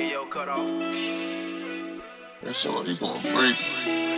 Hey, yo, cut off. That's somebody's gonna break.